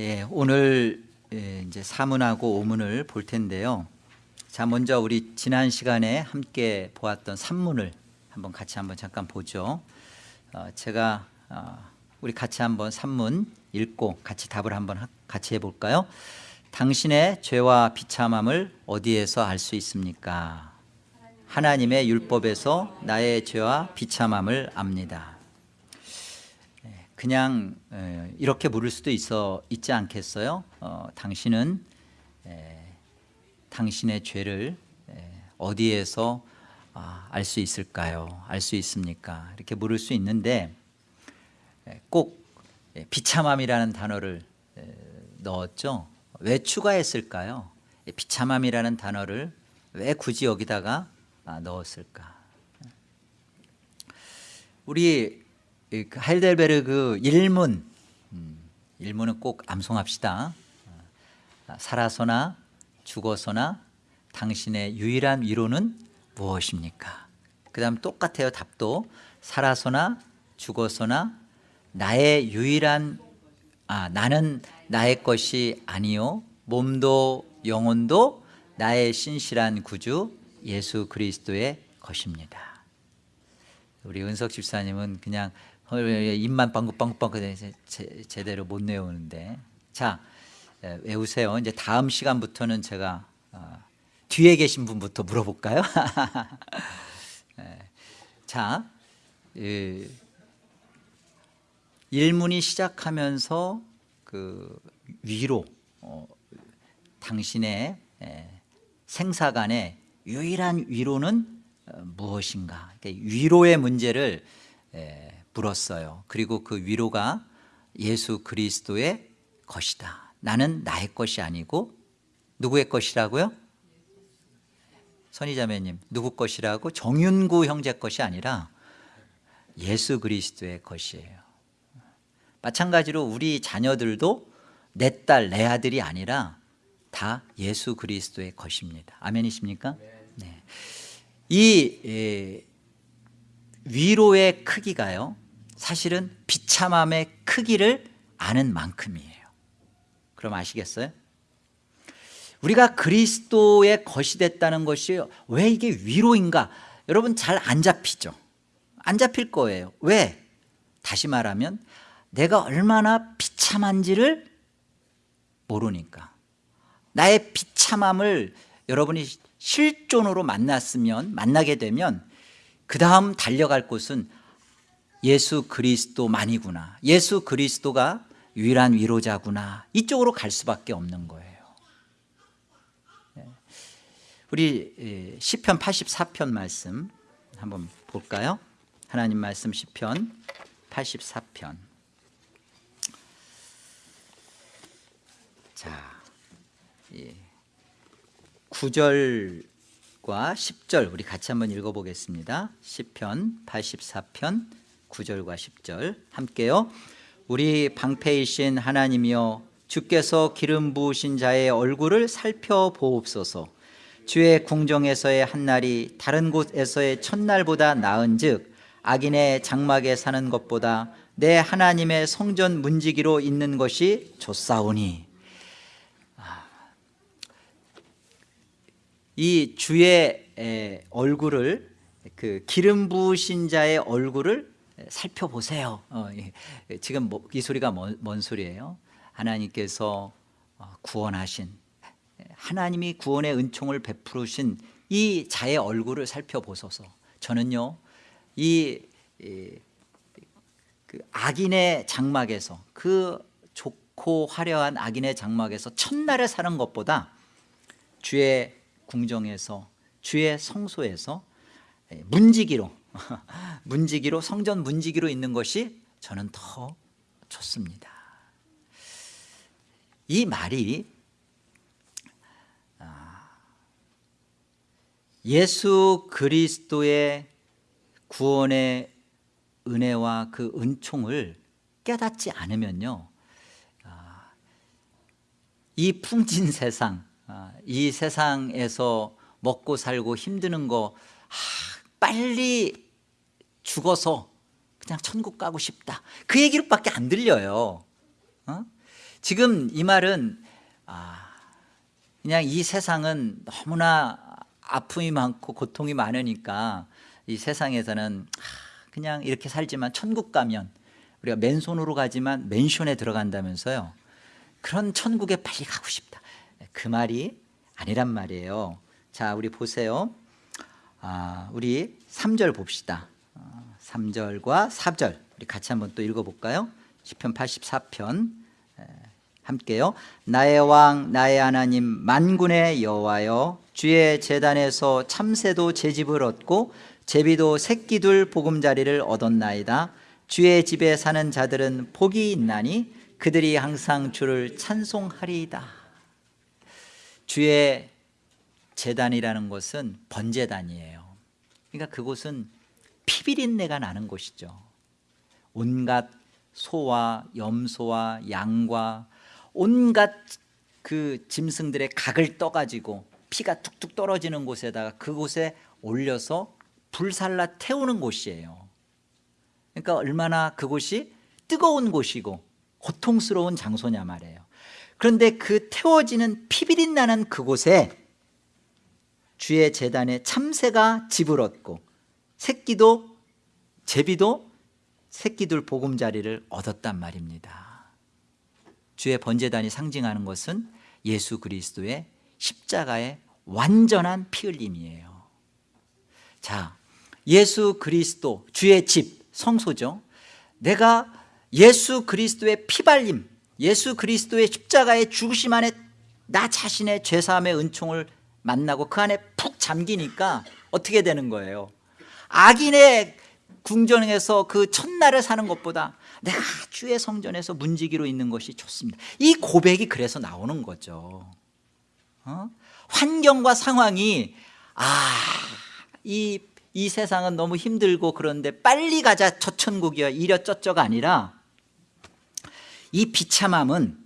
예, 오늘 예, 이제 사문하고 오문을 볼 텐데요. 자, 먼저 우리 지난 시간에 함께 보았던 산문을 한번 같이 한번 잠깐 보죠. 어, 제가 어, 우리 같이 한번 산문 읽고 같이 답을 한번 하, 같이 해볼까요? 당신의 죄와 비참함을 어디에서 알 수 있습니까? 하나님의 율법에서 나의 죄와 비참함을 압니다. 예, 그냥 에, 이렇게 물을 수도 있어 있지 않겠어요? 어, 당신은 에, 당신의 죄를 에, 어디에서 아, 알수 있을까요? 알 수 있습니까? 이렇게 물을 수 있는데 에, 꼭 에, 비참함이라는 단어를 에, 넣었죠. 왜 추가했을까요? 에, 비참함이라는 단어를 왜 굳이 여기다가 아, 넣었을까? 우리 하이델베르그 일문 음, 일문은 꼭 암송합시다. 아, 살아서나 죽어서나 당신의 유일한 위로는 무엇입니까? 그 다음 똑같아요 답도 살아서나 죽어서나 나의 유일한 아 나는 나의 것이 아니요 몸도 영혼도 나의 신실한 구주 예수 그리스도의 것입니다. 우리 은석 집사님은 그냥 입만 빵긋빵긋빵긋 제대로 못 외우는데 자 외우세요. 이제 다음 시간부터는 제가 어, 뒤에 계신 분부터 물어볼까요? 자 일문이 시작하면서 그 위로 어, 당신의 생사간의 유일한 위로는 어, 무엇인가? 위로의 문제를 물었어요. 그리고 그 위로가 예수 그리스도의 것이다. 나는 나의 것이 아니고 누구의 것이라고요? 선희자매님 누구 것이라고? 정윤구 형제 것이 아니라 예수 그리스도의 것이에요. 마찬가지로 우리 자녀들도 내 딸, 내 아들이 아니라 다 예수 그리스도의 것입니다. 아멘이십니까? 네. 이 에, 위로의 크기가요. 사실은 비참함의 크기를 아는 만큼이에요. 그럼 아시겠어요? 우리가 그리스도의 것이 됐다는 것이 왜 이게 위로인가? 여러분 잘 안 잡히죠? 안 잡힐 거예요. 왜? 다시 말하면 내가 얼마나 비참한지를 모르니까. 나의 비참함을 여러분이 실존으로 만났으면 만나게 되면 그 다음 달려갈 곳은 예수 그리스도만이구나. 예수 그리스도가 유일한 위로자구나. 이쪽으로 갈 수밖에 없는 거예요. 우리 시편 84편 말씀 한번 볼까요? 하나님 말씀 시편 84편. 자 예. 9절과 10절 우리 같이 한번 읽어보겠습니다. 시편 84편 9절과 10절. 함께요. 우리 방패이신 하나님이여 주께서 기름 부으신 자의 얼굴을 살펴보옵소서. 주의 궁정에서의 한날이 다른 곳에서의 첫날보다 나은 즉 악인의 장막에 사는 것보다 내 하나님의 성전 문지기로 있는 것이 좋사오니. 이 주의 얼굴을 그 기름 부으신 자의 얼굴을 살펴보세요. 어, 지금 뭐, 이 소리가 뭔, 뭔 소리예요? 하나님께서 어, 구원하신 하나님이 구원의 은총을 베푸신 이 자의 얼굴을 살펴보소서. 저는요 이, 이 그 악인의 장막에서 그 좋고 화려한 악인의 장막에서 첫날에 사는 것보다 주의 궁정에서 주의 성소에서 문지기로 문지기로 성전 문지기로 있는 것이 저는 더 좋습니다. 이 말이 아, 예수 그리스도의 구원의 은혜와 그 은총을 깨닫지 않으면요 아, 이 풍진 세상 아, 이 세상에서 먹고 살고 힘드는 거 아, 빨리 죽어서 그냥 천국 가고 싶다. 그 얘기밖에 안 들려요. 어? 지금 이 말은 아, 그냥 이 세상은 너무나 아픔이 많고 고통이 많으니까 이 세상에서는 아, 그냥 이렇게 살지만 천국 가면 우리가 맨손으로 가지만 맨션에 들어간다면서요. 그런 천국에 빨리 가고 싶다. 그 말이 아니란 말이에요. 자 우리 보세요. 아, 우리 3절 봅시다. 어, 3절과 4절. 우리 같이 한번 또 읽어볼까요? 10편 84편. 함께요. 나의 왕 나의 하나님 만군의 여호와여 주의 재단에서 참새도 제집을 얻고 제비도 새끼둘 보금자리를 얻었나이다. 주의 집에 사는 자들은 복이 있나니 그들이 항상 주를 찬송하리이다. 주의 재단이라는 것은 번제단이에요. 그러니까 그곳은 피비린내가 나는 곳이죠. 온갖 소와 염소와 양과 온갖 그 짐승들의 각을 떠가지고 피가 툭툭 떨어지는 곳에다가 그곳에 올려서 불살라 태우는 곳이에요. 그러니까 얼마나 그곳이 뜨거운 곳이고 고통스러운 장소냐 말이에요. 그런데 그 태워지는 피비린 나는 그곳에 주의 재단에 참새가 집을 얻고 새끼도 제비도 새끼들 보금자리를 얻었단 말입니다. 주의 번제단이 상징하는 것은 예수 그리스도의 십자가의 완전한 피 흘림이에요. 자 예수 그리스도 주의 집 성소죠. 내가 예수 그리스도의 피발림 예수 그리스도의 십자가의 죽으심 안에 나 자신의 죄사함의 은총을 만나고 그 안에 푹 잠기니까 어떻게 되는 거예요? 악인의 궁전에서 그 첫날을 사는 것보다 내가 주의 성전에서 문지기로 있는 것이 좋습니다. 이 고백이 그래서 나오는 거죠. 어? 환경과 상황이 아이 이 세상은 너무 힘들고 그런데 빨리 가자 저 천국이야 이려 쩌쩌가 아니라 이 비참함은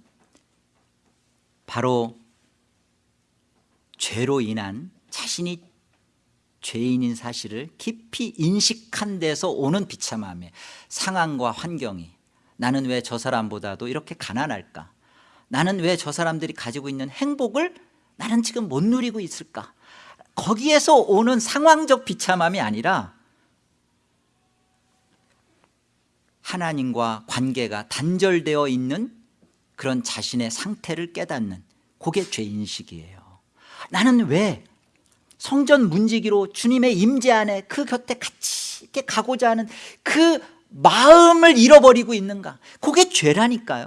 바로 죄로 인한 자신이 죄인인 사실을 깊이 인식한 데서 오는 비참함에 상황과 환경이 나는 왜 저 사람보다도 이렇게 가난할까? 나는 왜 저 사람들이 가지고 있는 행복을 나는 지금 못 누리고 있을까? 거기에서 오는 상황적 비참함이 아니라 하나님과 관계가 단절되어 있는 그런 자신의 상태를 깨닫는 그게 죄인식이에요 나는 왜 성전 문지기로 주님의 임재 안에 그 곁에 같이 이렇게 가고자 하는 그 마음을 잃어버리고 있는가? 그게 죄라니까요.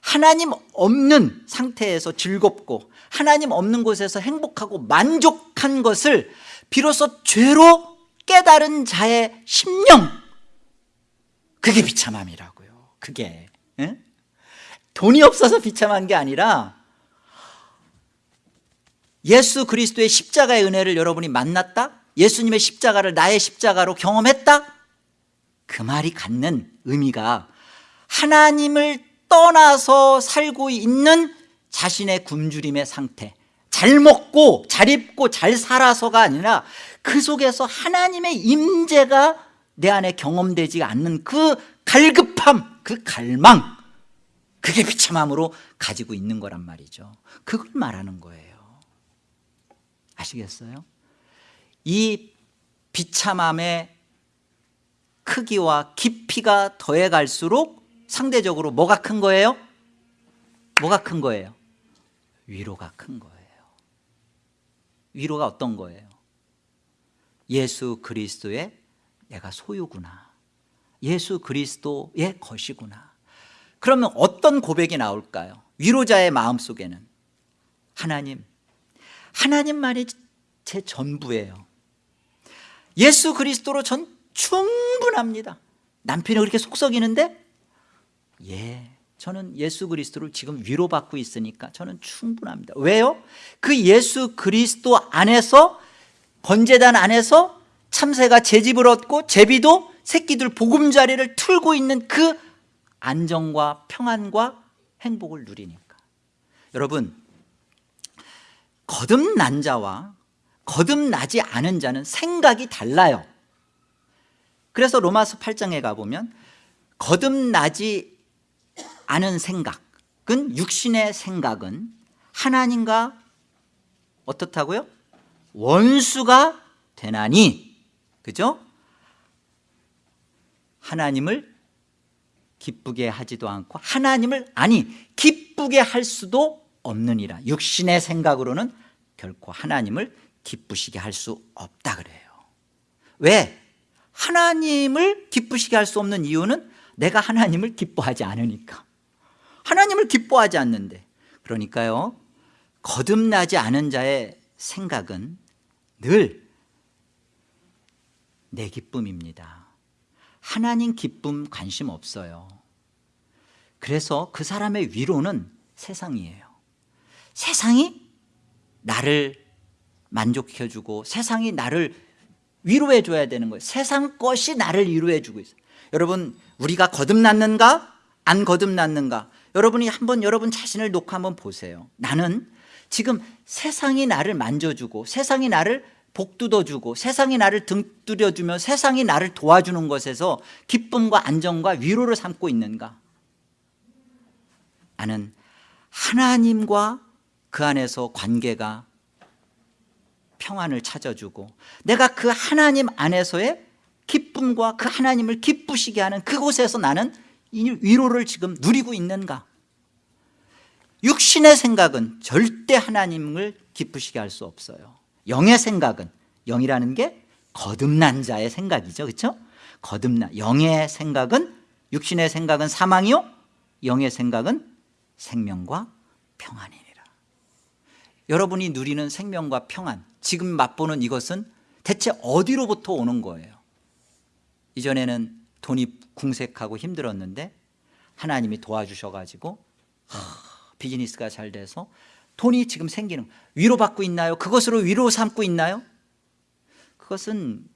하나님 없는 상태에서 즐겁고 하나님 없는 곳에서 행복하고 만족한 것을 비로소 죄로 깨달은 자의 심령. 그게 비참함이라고요. 그게 에? 돈이 없어서 비참한 게 아니라 예수 그리스도의 십자가의 은혜를 여러분이 만났다? 예수님의 십자가를 나의 십자가로 경험했다? 그 말이 갖는 의미가 하나님을 떠나서 살고 있는 자신의 굶주림의 상태 잘 먹고 잘 입고 잘 살아서가 아니라 그 속에서 하나님의 임재가 내 안에 경험되지 않는 그 갈급함 그 갈망 그게 비참함으로 가지고 있는 거란 말이죠. 그걸 말하는 거예요 아시겠어요? 이 비참함의 크기와 깊이가 더해 갈수록 상대적으로 뭐가 큰 거예요? 뭐가 큰 거예요? 위로가 큰 거예요 위로가 어떤 거예요? 예수 그리스도의 내가 소유구나 예수 그리스도의 것이구나 그러면 어떤 고백이 나올까요? 위로자의 마음속에는 하나님 하나님만이 제 전부예요. 예수 그리스도로 전 충분합니다. 남편이 그렇게 속썩이는데 예 저는 예수 그리스도를 지금 위로받고 있으니까 저는 충분합니다. 왜요? 그 예수 그리스도 안에서 번제단 안에서 참새가 제 집을 얻고 제비도 새끼들 보금자리를 틀고 있는 그 안정과 평안과 행복을 누리니까. 여러분 거듭난 자와 거듭나지 않은 자는 생각이 달라요 그래서 로마서 8장에 가보면 거듭나지 아는 생각은 육신의 생각은 하나님과 어떻다고요? 원수가 되나니 그죠? 하나님을 기쁘게 하지도 않고 하나님을 아니 기쁘게 할 수도 없느니라. 육신의 생각으로는 결코 하나님을 기쁘시게 할 수 없다 그래요. 왜? 하나님을 기쁘시게 할 수 없는 이유는 내가 하나님을 기뻐하지 않으니까. 하나님을 기뻐하지 않는데. 그러니까요 거듭나지 않은 자의 생각은 늘 내 기쁨입니다. 하나님 기쁨 관심 없어요. 그래서 그 사람의 위로는 세상이에요 세상이 나를 만족해주고 세상이 나를 위로해 줘야 되는 거예요. 세상 것이 나를 위로해 주고 있어요. 여러분 우리가 거듭났는가? 안 거듭났는가? 여러분이 한번 여러분 자신을 놓고 한번 보세요. 나는 지금 세상이 나를 만져주고 세상이 나를 복두어주고 세상이 나를 등두려주며 세상이 나를 도와주는 것에서 기쁨과 안정과 위로를 삼고 있는가? 나는 하나님과 그 안에서 관계가 평안을 찾아주고 내가 그 하나님 안에서의 기쁨과 그 하나님을 기쁘시게 하는 그곳에서 나는 이 위로를 지금 누리고 있는가? 육신의 생각은 절대 하나님을 기쁘시게 할 수 없어요. 영의 생각은 영이라는 게 거듭난 자의 생각이죠. 그렇죠? 거듭난 영의 생각은 육신의 생각은 사망이요? 영의 생각은 생명과 평안이니라 여러분이 누리는 생명과 평안 지금 맛보는 이것은 대체 어디로부터 오는 거예요 이전에는 돈이 궁색하고 힘들었는데 하나님이 도와주셔가지고 하, 비즈니스가 잘 돼서 돈이 지금 생기는 위로받고 있나요? 그것으로 위로 삼고 있나요? 그것은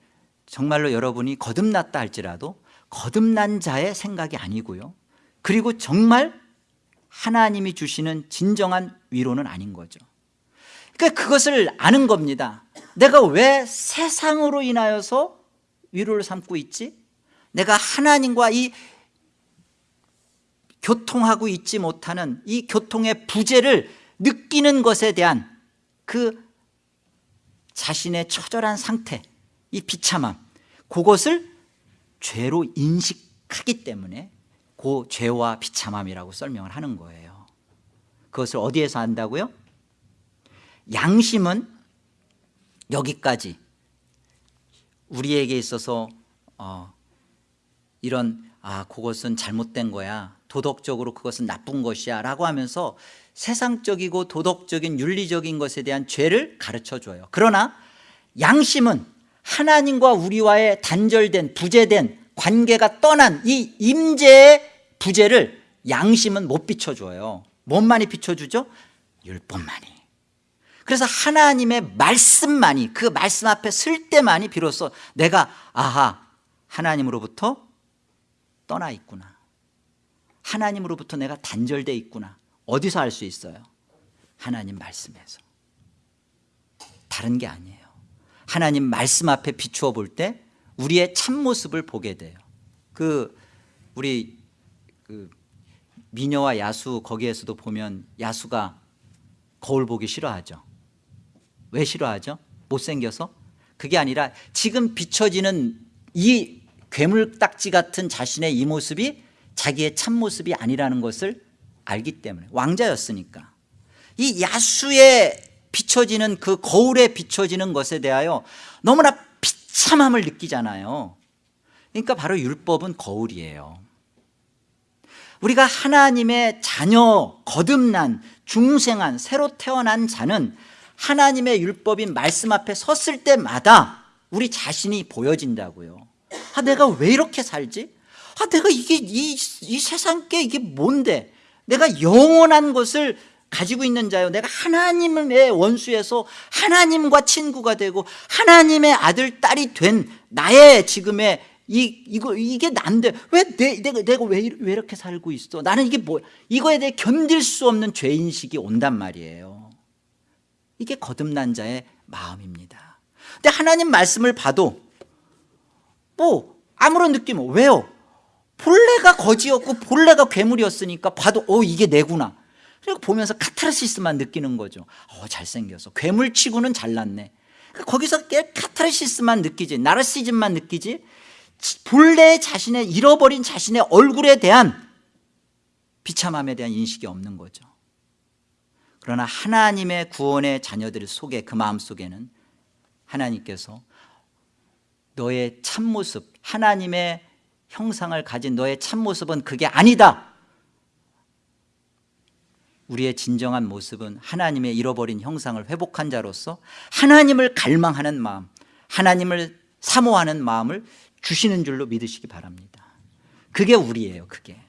정말로 여러분이 거듭났다 할지라도 거듭난 자의 생각이 아니고요 그리고 정말 하나님이 주시는 진정한 위로는 아닌 거죠 그러니까 그것을 아는 겁니다 내가 왜 세상으로 인하여서 위로를 삼고 있지? 내가 하나님과 이 교통하고 있지 못하는 이 교통의 부재를 느끼는 것에 대한 그 자신의 처절한 상태 이 비참함 그것을 죄로 인식하기 때문에 그 죄와 비참함이라고 설명을 하는 거예요 그것을 어디에서 한다고요? 양심은 여기까지. 우리에게 있어서 어, 이런 아 그것은 잘못된 거야. 도덕적으로 그것은 나쁜 것이야. 라고 하면서 세상적이고 도덕적인 윤리적인 것에 대한 죄를 가르쳐줘요. 그러나 양심은 하나님과 우리와의 단절된 부재된 관계가 떠난 이 임재의 부재를 양심은 못 비춰줘요. 뭔만이 비춰주죠? 율법만이 그래서 하나님의 말씀만이 그 말씀 앞에 설 때만이 비로소 내가 아하 하나님으로부터 떠나 있구나. 하나님으로부터 내가 단절돼 있구나. 어디서 알 수 있어요? 하나님 말씀에서. 다른 게 아니에요. 하나님 말씀 앞에 비추어 볼 때 우리의 참모습을 보게 돼요. 그 우리 그 미녀와 야수 거기에서도 보면 야수가 거울 보기 싫어하죠 왜 싫어하죠? 못생겨서? 그게 아니라 지금 비춰지는 이 괴물딱지 같은 자신의 이 모습이 자기의 참모습이 아니라는 것을 알기 때문에 왕자였으니까 이 야수에 비춰지는 그 거울에 비춰지는 것에 대하여 너무나 비참함을 느끼잖아요 그러니까 바로 율법은 거울이에요 우리가 하나님의 자녀 거듭난 중생한 새로 태어난 자는 하나님의 율법인 말씀 앞에 섰을 때마다 우리 자신이 보여진다고요 아 내가 왜 이렇게 살지? 아 내가 이게 이, 이 세상 게 이게 뭔데 내가 영원한 것을 가지고 있는 자요 내가 하나님의 원수에서 하나님과 친구가 되고 하나님의 아들 딸이 된 나의 지금의 이, 이거, 이게 난데, 왜 내, 내가, 내가 왜, 왜 이렇게 살고 있어? 나는 이게 뭐, 이거에 대해 견딜 수 없는 죄인식이 온단 말이에요. 이게 거듭난 자의 마음입니다. 근데 하나님 말씀을 봐도 뭐 아무런 느낌 왜요? 본래 내가 거지였고 본래가 괴물이었으니까 봐도 어 이게 내구나. 그리고 보면서 카타르시스만 느끼는 거죠. 어 잘생겨서. 괴물치고는 잘났네. 그러니까 거기서 깨 카타르시스만 느끼지 나르시즘만 느끼지 본래 자신의 잃어버린 자신의 얼굴에 대한 비참함에 대한 인식이 없는 거죠 그러나 하나님의 구원의 자녀들 속에 그 마음 속에는 하나님께서 너의 참모습 하나님의 형상을 가진 너의 참모습은 그게 아니다. 우리의 진정한 모습은 하나님의 잃어버린 형상을 회복한 자로서 하나님을 갈망하는 마음 하나님을 사모하는 마음을 주시는 줄로 믿으시기 바랍니다. 그게 우리예요 그게.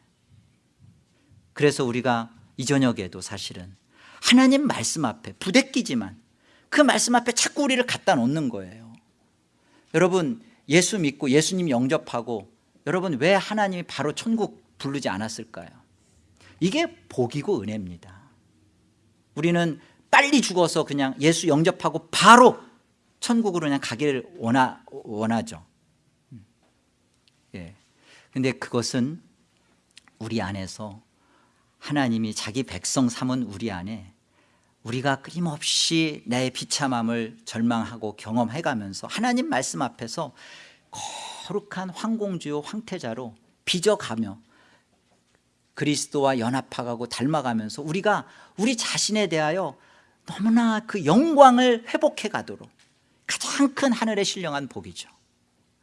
그래서 우리가 이 저녁에도 사실은 하나님 말씀 앞에 부대끼지만 그 말씀 앞에 자꾸 우리를 갖다 놓는 거예요. 여러분 예수 믿고 예수님 영접하고 여러분 왜 하나님이 바로 천국 부르지 않았을까요? 이게 복이고 은혜입니다. 우리는 빨리 죽어서 그냥 예수 영접하고 바로 천국으로 그냥 가기를 원하, 원하죠. 예. 근데 그것은 우리 안에서 하나님이 자기 백성 삼은 우리 안에 우리가 끊임없이 나의 비참함을 절망하고 경험해가면서 하나님 말씀 앞에서 거룩한 황공주요 황태자로 빚어가며 그리스도와 연합하고 닮아가면서 우리가 우리 자신에 대하여 너무나 그 영광을 회복해 가도록 가장 큰 하늘의 신령한 복이죠.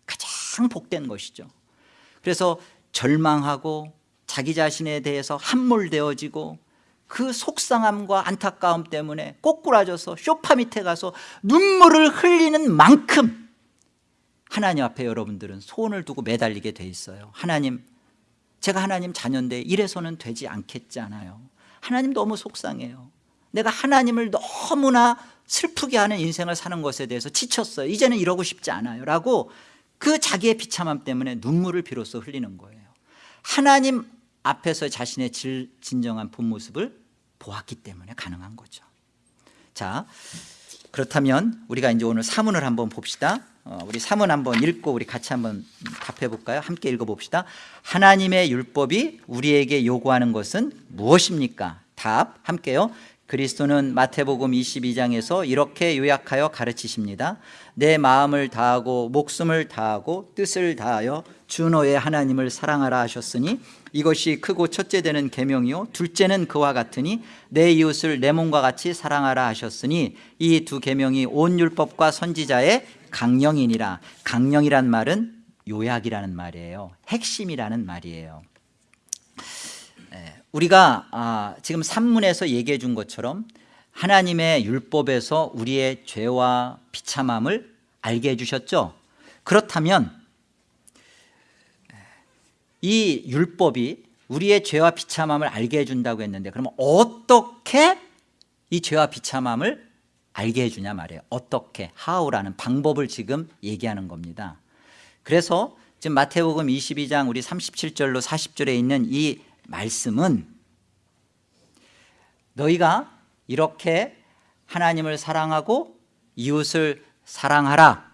가장 복된 것이죠. 그래서 절망하고 자기 자신에 대해서 함몰되어지고 그 속상함과 안타까움 때문에 꼬꾸라져서 쇼파 밑에 가서 눈물을 흘리는 만큼 하나님 앞에 여러분들은 소원을 두고 매달리게 돼 있어요. 하나님 제가 하나님 자녀인데 이래서는 되지 않겠잖아요. 하나님 너무 속상해요. 내가 하나님을 너무나 슬프게 하는 인생을 사는 것에 대해서 지쳤어요. 이제는 이러고 싶지 않아요. 라고 그 자기의 비참함 때문에 눈물을 비로소 흘리는 거예요. 하나님 앞에서 자신의 질, 진정한 본 모습을 보았기 때문에 가능한 거죠. 자 그렇다면 우리가 이제 오늘 사문을 한번 봅시다. 어, 우리 사문 한번 읽고 우리 같이 한번 답해 볼까요? 함께 읽어 봅시다. 하나님의 율법이 우리에게 요구하는 것은 무엇입니까? 답 함께요 그리스도는 마태복음 22장에서 이렇게 요약하여 가르치십니다. 내 마음을 다하고 목숨을 다하고 뜻을 다하여 주 너의 하나님을 사랑하라 하셨으니 이것이 크고 첫째 되는 계명이요 둘째는 그와 같으니 내 이웃을 내 몸과 같이 사랑하라 하셨으니 이 두 계명이 온 율법과 선지자의 강령이니라. 강령이란 말은 요약이라는 말이에요. 핵심이라는 말이에요. 예, 우리가 아, 지금 산문에서 얘기해 준 것처럼 하나님의 율법에서 우리의 죄와 비참함을 알게 해주셨죠. 그렇다면 이 율법이 우리의 죄와 비참함을 알게 해준다고 했는데 그러면 어떻게 이 죄와 비참함을 알게 해주냐 말이에요. 어떻게, how라는 방법을 지금 얘기하는 겁니다. 그래서 지금 마태복음 22장 우리 37절로 40절에 있는 이 말씀은 너희가 이렇게 하나님을 사랑하고 이웃을 사랑하라.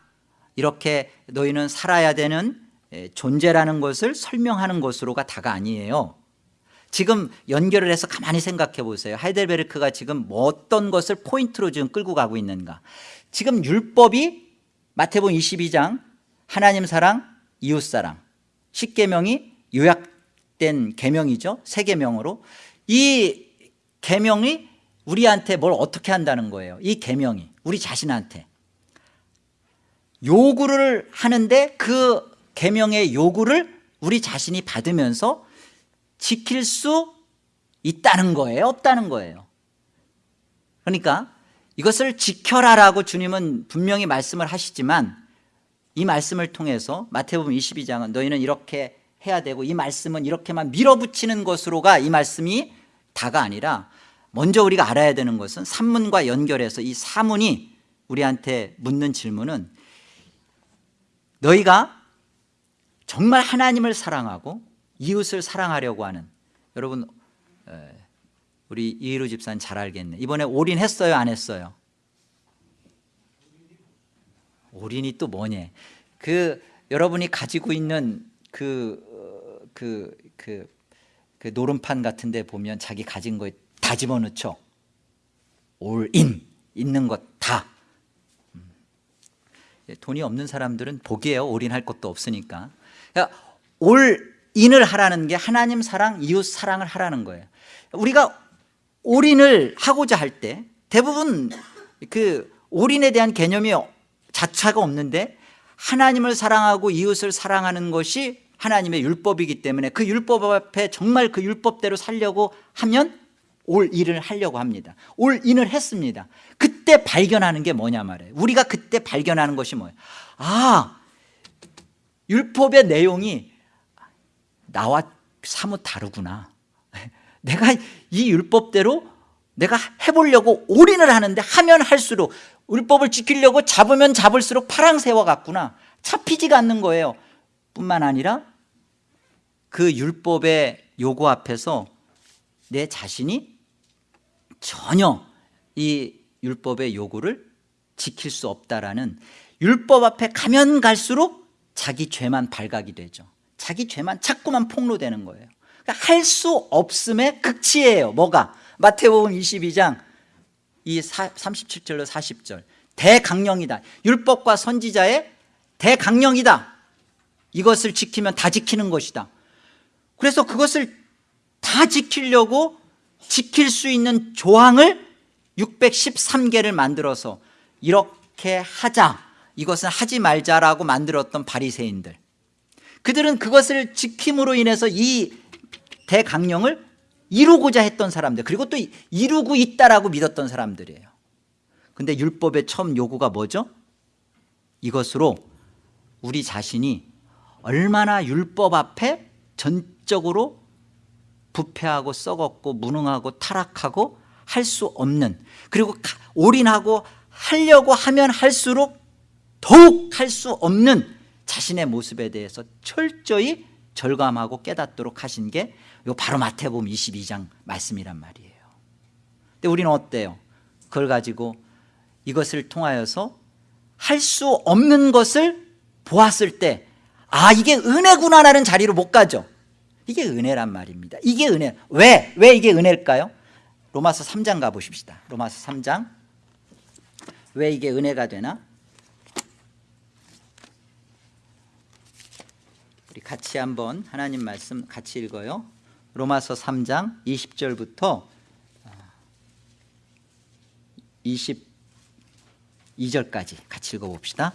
이렇게 너희는 살아야 되는 존재라는 것을 설명하는 것으로가 다가 아니에요. 지금 연결을 해서 가만히 생각해 보세요. 하이델베르크가 지금 뭐 어떤 것을 포인트로 지금 끌고 가고 있는가. 지금 율법이 마태복음 22장 하나님 사랑 이웃 사랑 10계명이 요약 된 계명이죠. 세 계명으로. 이 계명이 우리한테 뭘 어떻게 한다는 거예요? 이 계명이 우리 자신한테. 요구를 하는데 그 계명의 요구를 우리 자신이 받으면서 지킬 수 있다는 거예요? 없다는 거예요? 그러니까 이것을 지켜라라고 주님은 분명히 말씀을 하시지만 이 말씀을 통해서 마태복음 22장은 너희는 이렇게 해야 되고 이 말씀은 이렇게만 밀어붙이는 것으로가 이 말씀이 다가 아니라 먼저 우리가 알아야 되는 것은 산문과 연결해서 이 사문이 우리한테 묻는 질문은 너희가 정말 하나님을 사랑하고 이웃을 사랑하려고 하는 여러분 우리 이희루 집사는 잘 알겠네. 이번에 올인했어요? 안 했어요? 올인이 또 뭐냐 그 여러분이 가지고 있는 그 그, 그, 그 노름판 같은 데 보면 자기 가진 거다 집어넣죠. 올인 있는 것다. 음. 예, 돈이 없는 사람들은 복이에요. 올인할 것도 없으니까. 그러니까 올인을 하라는 게 하나님 사랑 이웃 사랑을 하라는 거예요. 우리가 올인을 하고자 할 때 대부분 그 올인에 대한 개념이 자차가 없는데 하나님을 사랑하고 이웃을 사랑하는 것이 하나님의 율법이기 때문에 그 율법 앞에 정말 그 율법대로 살려고 하면 올 일을 하려고 합니다. 올 인을 했습니다. 그때 발견하는 게 뭐냐 말이에요. 우리가 그때 발견하는 것이 뭐예요? 아 율법의 내용이 나와 사뭇 다르구나. 내가 이 율법대로 내가 해보려고 올인을 하는데 하면 할수록 율법을 지키려고 잡으면 잡을수록 파랑새와 같구나. 잡히지가 않는 거예요 뿐만 아니라 그 율법의 요구 앞에서 내 자신이 전혀 이 율법의 요구를 지킬 수 없다라는 율법 앞에 가면 갈수록 자기 죄만 발각이 되죠. 자기 죄만 자꾸만 폭로되는 거예요. 그러니까 할 수 없음의 극치예요. 뭐가? 마태복음 22장 이 37절로 40절. 대강령이다. 율법과 선지자의 대강령이다 이것을 지키면 다 지키는 것이다. 그래서 그것을 다 지키려고 지킬 수 있는 조항을 613개를 만들어서 이렇게 하자. 이것은 하지 말자라고 만들었던 바리새인들. 그들은 그것을 지킴으로 인해서 이 대강령을 이루고자 했던 사람들 그리고 또 이루고 있다라고 믿었던 사람들이에요. 근데 율법의 처음 요구가 뭐죠? 이것으로 우리 자신이 얼마나 율법 앞에 전적으로 부패하고 썩었고 무능하고 타락하고 할 수 없는 그리고 올인하고 하려고 하면 할수록 더욱 할 수 없는 자신의 모습에 대해서 철저히 절감하고 깨닫도록 하신 게 바로 마태복음 22장 말씀이란 말이에요 근데 우리는 어때요? 그걸 가지고 이것을 통하여서 할 수 없는 것을 보았을 때 아 이게 은혜구나라는 자리로 못 가죠. 이게 은혜란 말입니다. 이게 은혜. 왜? 왜 이게 은혜일까요? 로마서 3장 가보십시다. 로마서 3장. 왜 이게 은혜가 되나? 우리 같이 한번 하나님 말씀 같이 읽어요. 로마서 3장 20절부터 22절까지 같이 읽어봅시다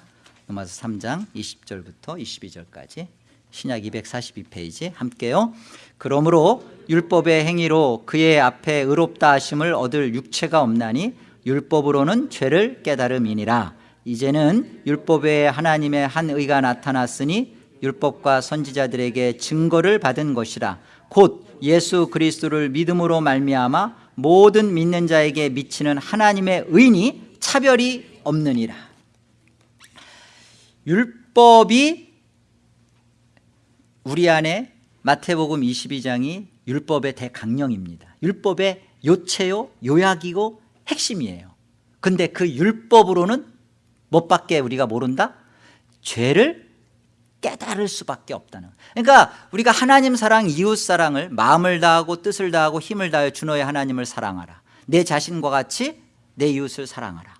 로마서 3장 20절부터 22절까지 신약 242페이지 함께요. 그러므로 율법의 행위로 그의 앞에 의롭다 하심을 얻을 육체가 없나니 율법으로는 죄를 깨달음이니라. 이제는 율법에 하나님의 한 의가 나타났으니 율법과 선지자들에게 증거를 받은 것이라. 곧 예수 그리스도를 믿음으로 말미암아 모든 믿는 자에게 미치는 하나님의 의인이 차별이 없느니라 율법이 우리 안에 마태복음 22장이 율법의 대강령입니다. 율법의 요체요 요약이고 핵심이에요. 근데 그 율법으로는 못밖에 우리가 모른다? 죄를 깨달을 수밖에 없다는. 그러니까 우리가 하나님 사랑 이웃 사랑을 마음을 다하고 뜻을 다하고 힘을 다하여 주너의 하나님을 사랑하라. 내 자신과 같이 내 이웃을 사랑하라.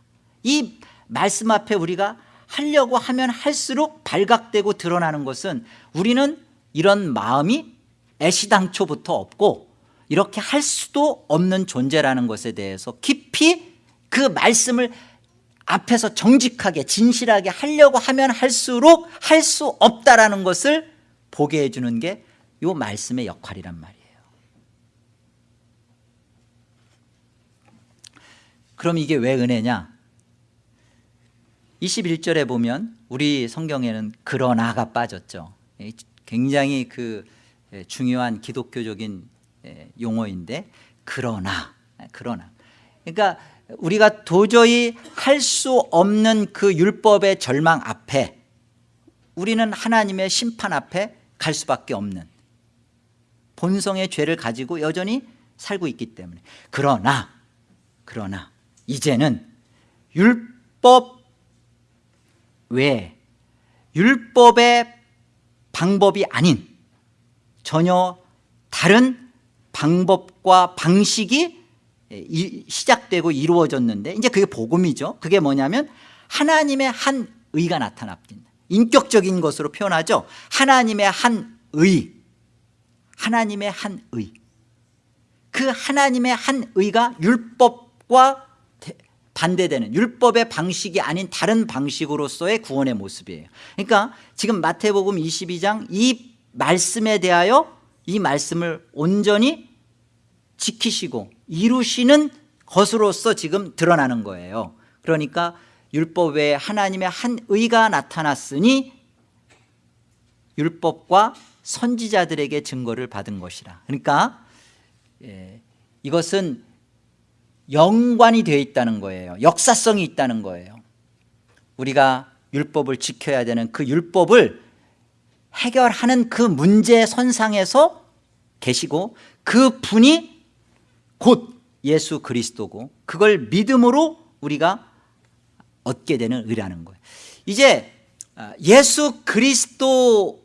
이 말씀 앞에 우리가 하려고 하면 할수록 발각되고 드러나는 것은 우리는 이런 마음이 애시당초부터 없고 이렇게 할 수도 없는 존재라는 것에 대해서 깊이 그 말씀을 앞에서 정직하게 진실하게 하려고 하면 할수록 할 수 없다라는 것을 보게 해주는 게 이 말씀의 역할이란 말이에요. 그럼 이게 왜 은혜냐 21절에 보면 우리 성경에는 그러나가 빠졌죠. 굉장히 그 중요한 기독교적인 용어인데 그러나 그러나. 그러니까 우리가 도저히 할 수 없는 그 율법의 절망 앞에 우리는 하나님의 심판 앞에 갈 수밖에 없는 본성의 죄를 가지고 여전히 살고 있기 때문에 그러나 그러나 이제는 율법 외에 율법의 방법이 아닌 전혀 다른 방법과 방식이 이- 시작되고 이루어졌는데 이제 그게 복음이죠. 그게 뭐냐면 하나님의 한 의가 나타납니다. 인격적인 것으로 표현하죠. 하나님의 한 의, 하나님의 한 의. 그 하나님의 한 의가 율법과 대- 반대되는 율법의 방식이 아닌 다른 방식으로서의 구원의 모습이에요. 그러니까 지금 마태복음 22장 이 말씀에 대하여 이 말씀을 온전히 지키시고 이루시는 것으로서 지금 드러나는 거예요. 그러니까 율법 외에 하나님의 한 의가 나타났으니 율법과 선지자들에게 증거를 받은 것이라. 그러니까 예, 이것은 연관이 되어 있다는 거예요. 역사성이 있다는 거예요. 우리가 율법을 지켜야 되는 그 율법을 해결하는 그 문제 선상에서 계시고 그 분이 곧 예수 그리스도고 그걸 믿음으로 우리가 얻게 되는 의라는 거예요. 이제 아, 예수 그리스도로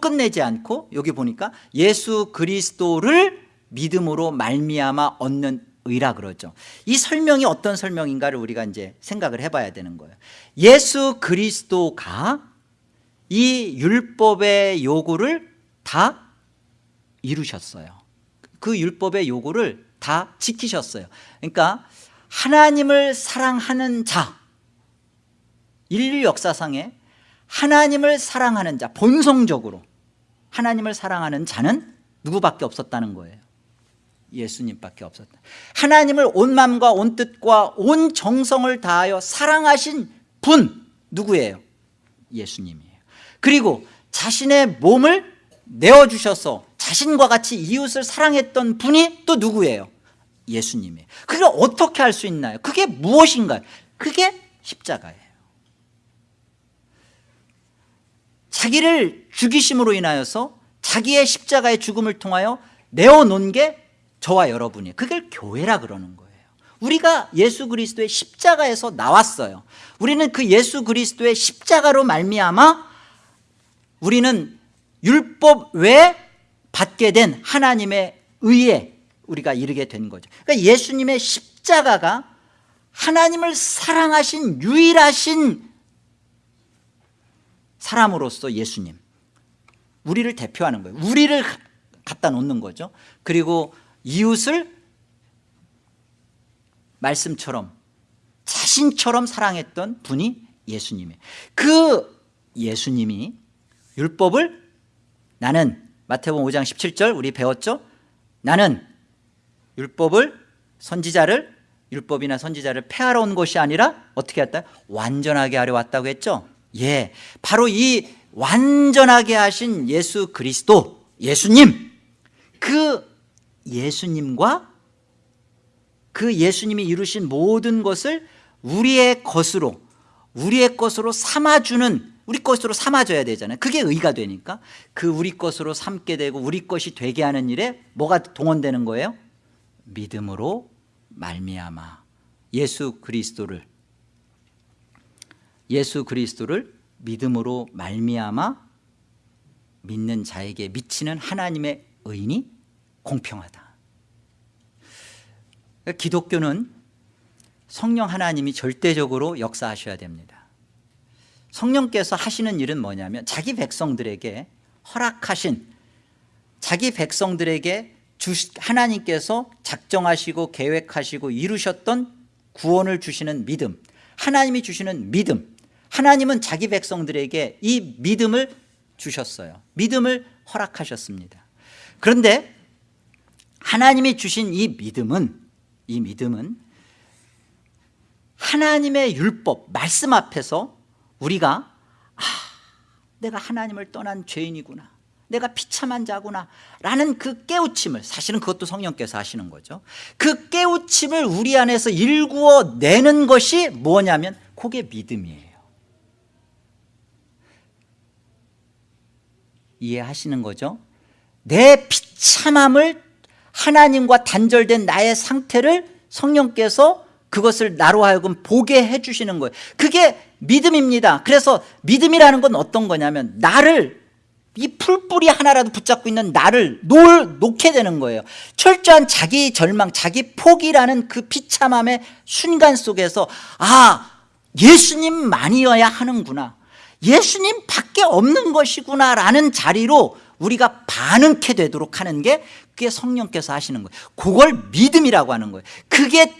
끝내지 않고 여기 보니까 예수 그리스도를 믿음으로 말미암아 얻는 의라 그러죠. 이 설명이 어떤 설명인가를 우리가 이제 생각을 해봐야 되는 거예요. 예수 그리스도가 이 율법의 요구를 다 이루셨어요. 그 율법의 요구를 다 지키셨어요. 그러니까 하나님을 사랑하는 자 인류 역사상에 하나님을 사랑하는 자 본성적으로 하나님을 사랑하는 자는 누구밖에 없었다는 거예요 예수님밖에 없었다 하나님을 온 마음과 온 뜻과 온 정성을 다하여 사랑하신 분 누구예요? 예수님이에요 그리고 자신의 몸을 내어주셔서 자신과 같이 이웃을 사랑했던 분이 또 누구예요? 예수님이에요 그게 어떻게 할 수 있나요? 그게 무엇인가요? 그게 십자가예요 자기를 죽이심으로 인하여서 자기의 십자가의 죽음을 통하여 내어놓은 게 저와 여러분이에요 그걸 교회라 그러는 거예요. 우리가 예수 그리스도의 십자가에서 나왔어요. 우리는 그 예수 그리스도의 십자가로 말미암아 우리는 율법 외에 받게 된 하나님의 의에 우리가 이르게 된 거죠. 그러니까 예수님의 십자가가 하나님을 사랑하신 유일하신 사람으로서 예수님 우리를 대표하는 거예요. 우리를 갖다 놓는 거죠. 그리고 이웃을 말씀처럼 자신처럼 사랑했던 분이 예수님이에요. 그 예수님이 율법을 나는 마태복음 5장 17절 우리 배웠죠? 나는 율법을 선지자를 율법이나 선지자를 폐하러 온 것이 아니라 어떻게 했다? 완전하게 하려 왔다고 했죠? 예, 바로 이 완전하게 하신 예수 그리스도 예수님 그 예수님과 그 예수님이 이루신 모든 것을 우리의 것으로 우리의 것으로 삼아주는 우리 것으로 삼아줘야 되잖아요 그게 의가 되니까 그 우리 것으로 삼게 되고 우리 것이 되게 하는 일에 뭐가 동원되는 거예요? 믿음으로 말미암아 예수 그리스도를 예수 그리스도를 믿음으로 말미암아 믿는 자에게 미치는 하나님의 의인이 공평하다. 기독교는 성령 하나님이 절대적으로 역사하셔야 됩니다. 성령께서 하시는 일은 뭐냐면 자기 백성들에게 허락하신 자기 백성들에게 주시, 하나님께서 작정하시고 계획하시고 이루셨던 구원을 주시는 믿음 하나님이 주시는 믿음 하나님은 자기 백성들에게 이 믿음을 주셨어요. 믿음을 허락하셨습니다. 그런데 하나님이 주신 이 믿음은 이 믿음은 하나님의 율법 말씀 앞에서 우리가 아, 내가 하나님을 떠난 죄인이구나. 내가 비참한 자구나. 라는 그 깨우침을 사실은 그것도 성령께서 하시는 거죠. 그 깨우침을 우리 안에서 일구어 내는 것이 뭐냐면 그게 믿음이에요. 이해하시는 거죠? 내 비참함을 하나님과 단절된 나의 상태를 성령께서 그것을 나로 하여금 보게 해주시는 거예요. 그게 믿음입니다. 그래서 믿음이라는 건 어떤 거냐면 나를 이 풀뿌리 하나라도 붙잡고 있는 나를 놓, 놓게 되는 거예요. 철저한 자기 절망 자기 포기라는 그 비참함의 순간 속에서 아 예수님만이어야 하는구나. 예수님 밖에 없는 것이구나 라는 자리로 우리가 반응케 되도록 하는 게 그게 성령께서 하시는 거예요. 그걸 믿음이라고 하는 거예요. 그게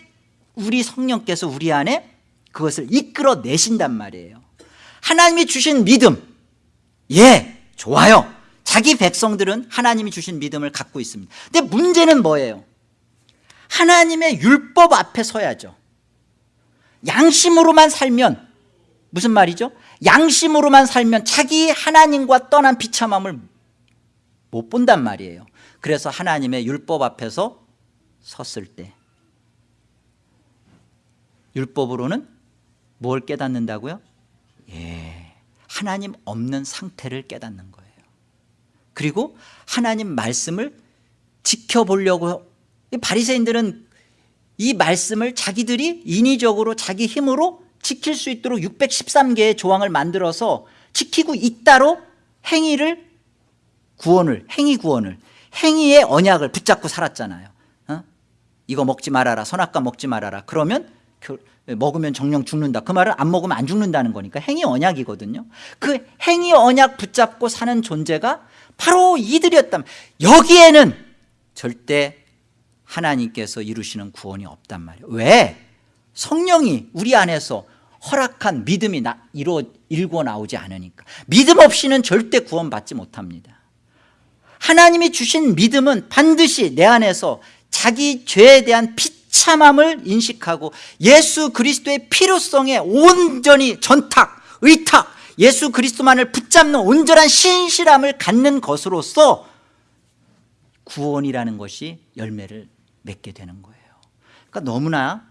우리 성령께서 우리 안에 그것을 이끌어 내신단 말이에요. 하나님이 주신 믿음. 예 좋아요. 자기 백성들은 하나님이 주신 믿음을 갖고 있습니다. 근데 문제는 뭐예요? 하나님의 율법 앞에 서야죠. 양심으로만 살면 무슨 말이죠? 양심으로만 살면 자기 하나님과 떠난 비참함을 못 본단 말이에요 그래서 하나님의 율법 앞에서 섰을 때 율법으로는 뭘 깨닫는다고요? 예, 하나님 없는 상태를 깨닫는 거예요 그리고 하나님 말씀을 지켜보려고 바리새인들은 이 말씀을 자기들이 인위적으로 자기 힘으로 지킬 수 있도록 613개의 조항을 만들어서 지키고 있다로 행위를 구원을 행위 구원을 행위의 언약을 붙잡고 살았잖아요. 어? 이거 먹지 말아라 선악과 먹지 말아라. 그러면 먹으면 정령 죽는다. 그 말은 안 먹으면 안 죽는다는 거니까 행위 언약이거든요. 그 행위 언약 붙잡고 사는 존재가 바로 이들이었다면 여기에는 절대 하나님께서 이루시는 구원이 없단 말이에요. 왜? 성령이 우리 안에서 허락한 믿음이 나, 이루어, 일고 나오지 않으니까. 믿음 없이는 절대 구원받지 못합니다 하나님이 주신 믿음은 반드시 내 안에서 자기 죄에 대한 비참함을 인식하고 예수 그리스도의 필요성에 온전히 전탁, 의탁 예수 그리스도만을 붙잡는 온전한 신실함을 갖는 것으로서 구원이라는 것이 열매를 맺게 되는 거예요. 그러니까 너무나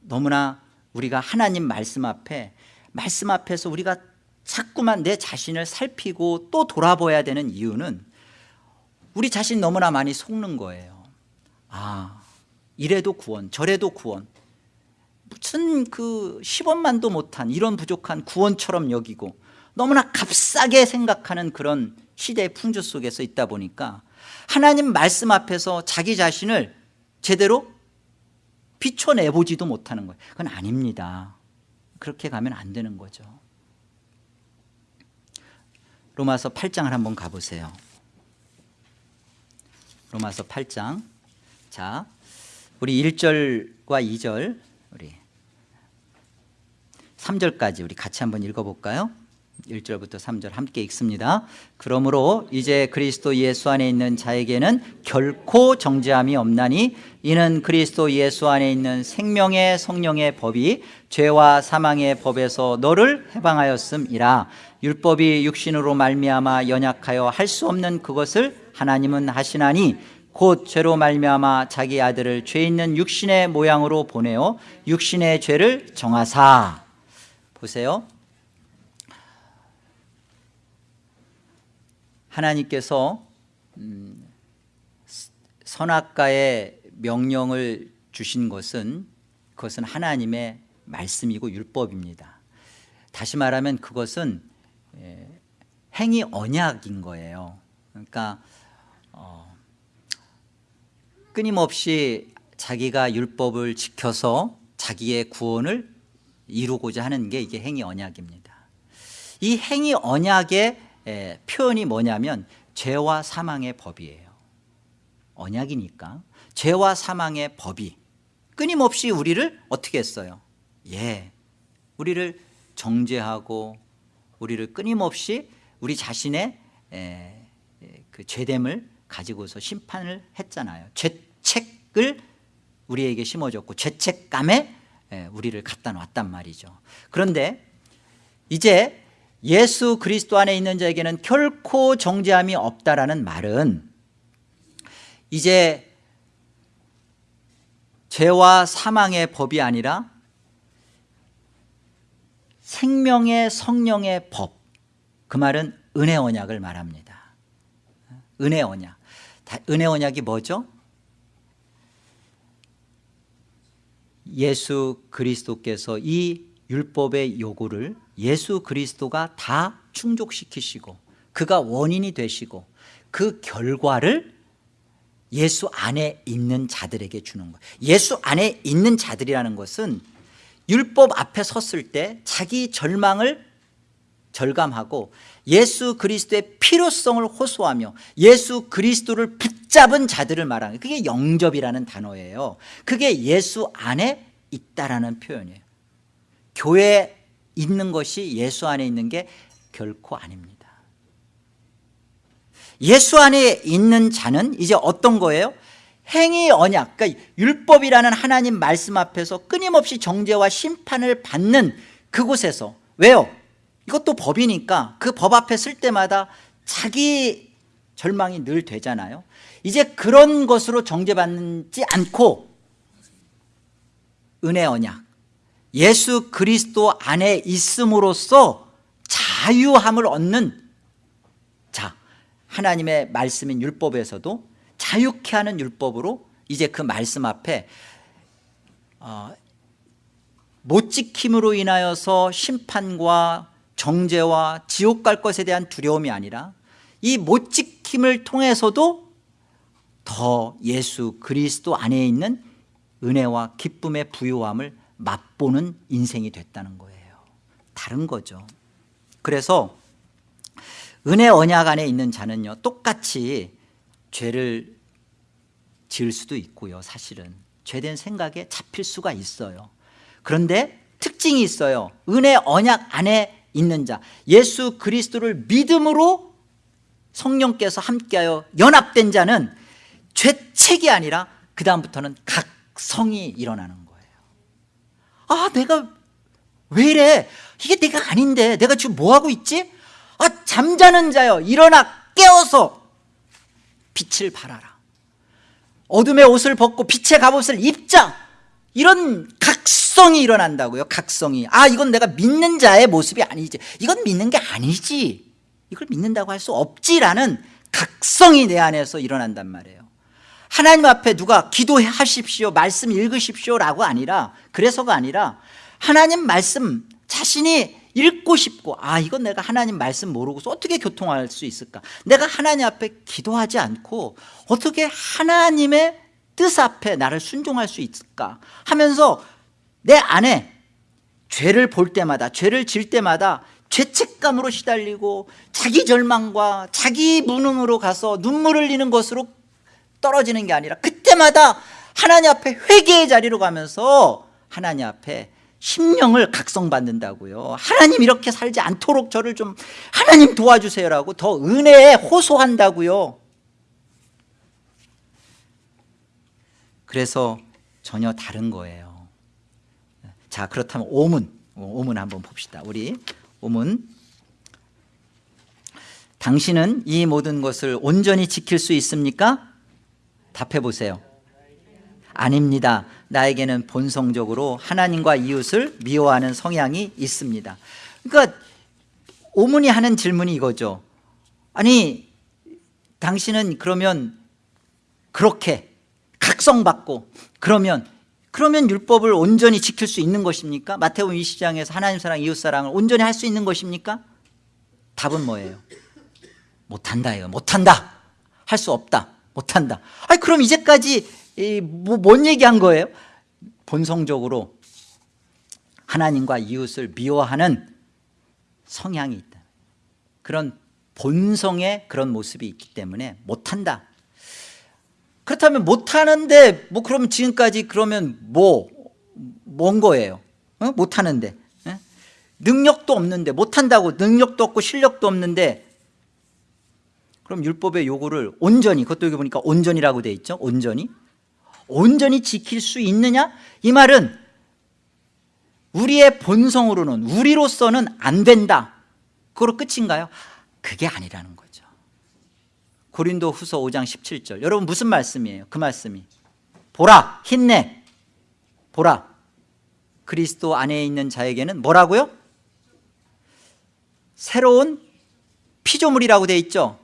너무나 우리가 하나님 말씀 앞에 말씀 앞에서 우리가 자꾸만 내 자신을 살피고 또 돌아봐야 되는 이유는 우리 자신 너무나 많이 속는 거예요. 아 이래도 구원 저래도 구원. 무슨 그 10원만도 못한 이런 부족한 구원처럼 여기고 너무나 값싸게 생각하는 그런 시대의 풍조 속에서 있다 보니까 하나님 말씀 앞에서 자기 자신을 제대로 비춰내보지도 못하는 거예요. 그건 아닙니다. 그렇게 가면 안 되는 거죠. 로마서 8장을 한번 가보세요 로마서 8장. 자 우리 1절과 2절 우리 3절까지 우리 같이 한번 읽어볼까요 1절부터 3절 함께 읽습니다. 그러므로 이제 그리스도 예수 안에 있는 자에게는 결코 정죄함이 없나니 이는 그리스도 예수 안에 있는 생명의 성령의 법이 죄와 사망의 법에서 너를 해방하였음이라. 율법이 육신으로 말미암아 연약하여 할 수 없는 그것을 하나님은 하시나니 곧 죄로 말미암아 자기 아들을 죄 있는 육신의 모양으로 보내어 육신의 죄를 정하사. 보세요 하나님께서 음, 선악과의 명령을 주신 것은 그것은 하나님의 말씀이고 율법입니다. 다시 말하면 그것은 행위 언약인 거예요. 그러니까 어, 끊임없이 자기가 율법을 지켜서 자기의 구원을 이루고자 하는 게 이게 행위 언약입니다. 이 행위 언약의 에, 표현이 뭐냐면 죄와 사망의 법이에요. 언약이니까. 죄와 사망의 법이 끊임없이 우리를 어떻게 했어요? 예, 우리를 정죄하고 우리를 끊임없이 우리 자신의 에, 그 죄됨을 가지고서 심판을 했잖아요. 죄책을 우리에게 심어줬고 죄책감에 우리를 갖다 놨단 말이죠. 그런데 이제 예수 그리스도 안에 있는 자에게는 결코 정죄함이 없다라는 말은 이제 죄와 사망의 법이 아니라 생명의 성령의 법 그 말은 은혜 언약을 말합니다 은혜 언약 은혜 언약이 뭐죠? 예수 그리스도께서 이 율법의 요구를 예수 그리스도가 다 충족시키시고 그가 원인이 되시고 그 결과를 예수 안에 있는 자들에게 주는 거예요. 예수 안에 있는 자들이라는 것은 율법 앞에 섰을 때 자기 절망을 절감하고 예수 그리스도의 필요성을 호소하며 예수 그리스도를 붙잡은 자들을 말하는 그게 영접이라는 단어예요. 그게 예수 안에 있다라는 표현이에요. 교회에 있는 것이 예수 안에 있는 게 결코 아닙니다 예수 안에 있는 자는 이제 어떤 거예요? 행위 언약 그러니까 율법이라는 하나님 말씀 앞에서 끊임없이 정죄와 심판을 받는 그곳에서 왜요? 이것도 법이니까 그 법 앞에 쓸 때마다 자기 절망이 늘 되잖아요 이제 그런 것으로 정죄받지 않고 은혜 언약 예수 그리스도 안에 있음으로써 자유함을 얻는 자 하나님의 말씀인 율법에서도 자유케 하는 율법으로 이제 그 말씀 앞에 어, 못 지킴으로 인하여서 심판과 정죄와 지옥 갈 것에 대한 두려움이 아니라 이 못 지킴을 통해서도 더 예수 그리스도 안에 있는 은혜와 기쁨의 부요함을 맛보는 인생이 됐다는 거예요. 다른 거죠. 그래서 은혜 언약 안에 있는 자는요 똑같이 죄를 지을 수도 있고요 사실은. 죄된 생각에 잡힐 수가 있어요. 그런데 특징이 있어요. 은혜 언약 안에 있는 자 예수 그리스도를 믿음으로 성령께서 함께하여 연합된 자는 죄책이 아니라 그 다음부터는 각성이 일어나는 거예요 아 내가 왜 이래? 이게 내가 아닌데. 내가 지금 뭐하고 있지? 아 잠자는 자여. 일어나 깨어서 빛을 발하라. 어둠의 옷을 벗고 빛의 갑옷을 입자. 이런 각성이 일어난다고요 각성이. 아 이건 내가 믿는 자의 모습이 아니지. 이건 믿는 게 아니지. 이걸 믿는다고 할 수 없지라는 각성이 내 안에서 일어난단 말이에요 하나님 앞에 누가 기도하십시오 말씀 읽으십시오라고 아니라 그래서가 아니라 하나님 말씀 자신이 읽고 싶고 아 이건 내가 하나님 말씀 모르고서 어떻게 교통할 수 있을까? 내가 하나님 앞에 기도하지 않고 어떻게 하나님의 뜻 앞에 나를 순종할 수 있을까? 하면서 내 안에 죄를 볼 때마다 죄를 질 때마다 죄책감으로 시달리고 자기 절망과 자기 무능으로 가서 눈물을 흘리는 것으로 떨어지는 게 아니라 그때마다 하나님 앞에 회개의 자리로 가면서 하나님 앞에 심령을 각성받는다고요. 하나님 이렇게 살지 않도록 저를 좀 하나님 도와주세요라고 더 은혜에 호소한다고요. 그래서 전혀 다른 거예요. 자 그렇다면 오문 오문 한번 봅시다. 우리 오문. 당신은 이 모든 것을 온전히 지킬 수 있습니까? 답해 보세요. 아닙니다. 나에게는 본성적으로 하나님과 이웃을 미워하는 성향이 있습니다. 그러니까 오문이 하는 질문이 이거죠. 아니 당신은 그러면 그렇게 각성받고 그러면 그러면 율법을 온전히 지킬 수 있는 것입니까? 마태복음 20장에서 하나님 사랑 이웃 사랑을 온전히 할 수 있는 것입니까? 답은 뭐예요? 못한다 못한다! 할 수 없다 못한다 아니 그럼 이제까지 뭐, 뭔 얘기한 거예요? 본성적으로 하나님과 이웃을 미워하는 성향이 있다 그런 본성의 그런 모습이 있기 때문에 못한다 그렇다면 못하는데 뭐 그러면 지금까지 그러면 뭐 뭔 거예요 어? 못하는데 예? 능력도 없는데 못한다고 능력도 없고 실력도 없는데 그럼 율법의 요구를 온전히 그것도 여기 보니까 온전이라고 돼 있죠? 온전히? 온전히 지킬 수 있느냐? 이 말은 우리의 본성으로는 우리로서는 안 된다. 그거로 끝인가요? 그게 아니라는 거죠. 고린도 후서 5장 17절. 여러분 무슨 말씀이에요? 그 말씀이. 보라 힘내. 보라. 그리스도 안에 있는 자에게는 뭐라고요? 새로운 피조물이라고 돼 있죠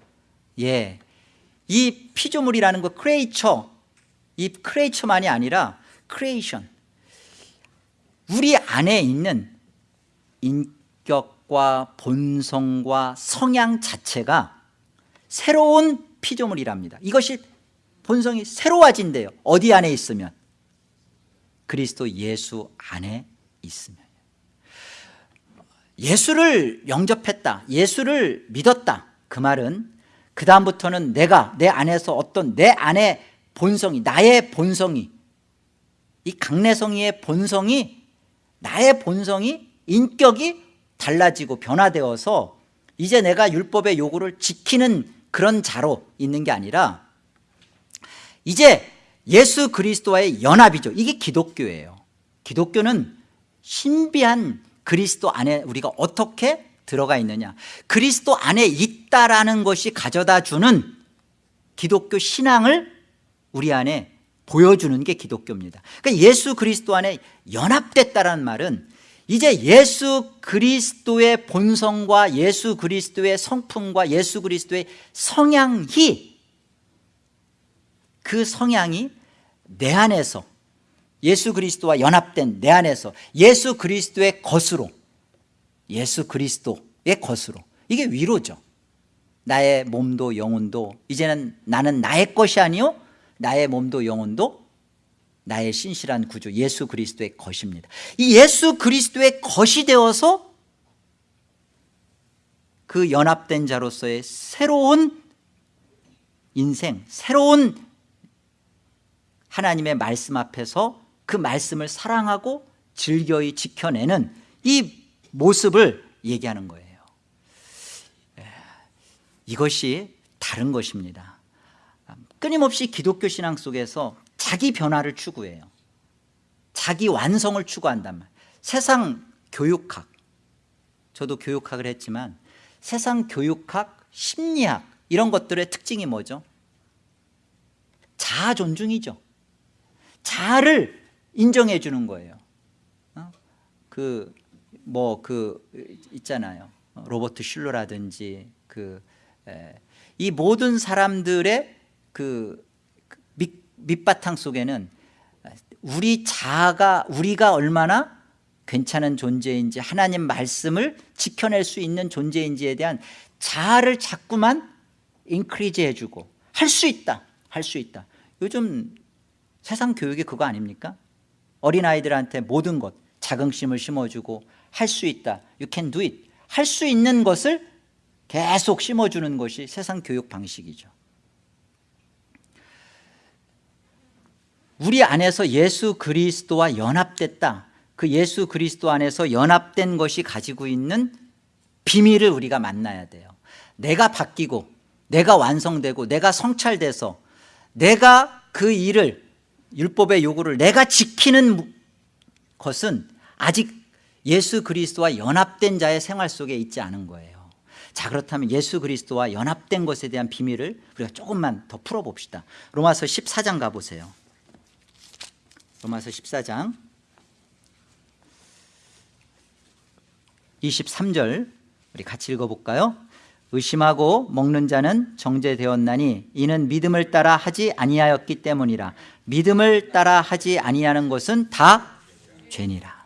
예, 이 피조물이라는 거 creature 이 creature만이 아니라 creation 우리 안에 있는 인격 생각과 본성과 성향 자체가 새로운 피조물이랍니다. 이것이 본성이 새로워진대요. 어디 안에 있으면? 그리스도 예수 안에 있으면. 예수를 영접했다. 예수를 믿었다. 그 말은 그 다음부터는 내가 내 안에서 어떤 내 안에 본성이 나의 본성이 이 강내성이의 본성이 나의 본성이 인격이 달라지고 변화되어서 이제 내가 율법의 요구를 지키는 그런 자로 있는 게 아니라 이제 예수 그리스도와의 연합이죠. 이게 기독교예요. 기독교는 신비한 그리스도 안에 우리가 어떻게 들어가 있느냐? 그리스도 안에 있다라는 것이 가져다 주는 기독교 신앙을 우리 안에 보여주는 게 기독교입니다. 그러니까 예수 그리스도 안에 연합됐다는 말은 이제 예수 그리스도의 본성과 예수 그리스도의 성품과 예수 그리스도의 성향이 그 성향이 내 안에서 예수 그리스도와 연합된 내 안에서 예수 그리스도의 것으로 예수 그리스도의 것으로. 이게 위로죠. 나의 몸도 영혼도 이제는 나는 나의 것이 아니요 나의 몸도 영혼도 나의 신실한 구주 예수 그리스도의 것입니다. 이 예수 그리스도의 것이 되어서 그 연합된 자로서의 새로운 인생 새로운 하나님의 말씀 앞에서 그 말씀을 사랑하고 즐겨이 지켜내는 이 모습을 얘기하는 거예요. 예, 이것이 다른 것입니다. 끊임없이 기독교 신앙 속에서 자기 변화를 추구해요. 자기 완성을 추구한단 말이에요 세상 교육학. 저도 교육학을 했지만 세상 교육학, 심리학 이런 것들의 특징이 뭐죠? 자아 존중이죠. 자아를 인정해 주는 거예요. 그 뭐 그 있잖아요 로버트 슐러라든지 그 이 모든 사람들의 그 밑, 밑바탕 속에는 우리 자아가 우리가 얼마나 괜찮은 존재인지 하나님 말씀을 지켜낼 수 있는 존재인지에 대한 자아를 자꾸만 인크리즈 해주고 할 수 있다 할 수 있다 요즘 세상 교육이 그거 아닙니까? 어린아이들한테 모든 것 자긍심을 심어주고 할 수 있다. You can do it. 할 수 있는 것을 계속 심어주는 것이 세상 교육 방식이죠. 우리 안에서 예수 그리스도와 연합됐다. 그 예수 그리스도 안에서 연합된 것이 가지고 있는 비밀을 우리가 만나야 돼요. 내가 바뀌고 내가 완성되고 내가 성찰돼서 내가 그 일을 율법의 요구를 내가 지키는 것은 아직 예수 그리스도와 연합된 자의 생활 속에 있지 않은 거예요. 자 그렇다면 예수 그리스도와 연합된 것에 대한 비밀을 우리가 조금만 더 풀어봅시다. 로마서 14장 가보세요. 로마서 14장 23절 우리 같이 읽어볼까요? 의심하고 먹는 자는 정죄되었나니 이는 믿음을 따라 하지 아니하였기 때문이라. 믿음을 따라 하지 아니하는 것은 다 죄니라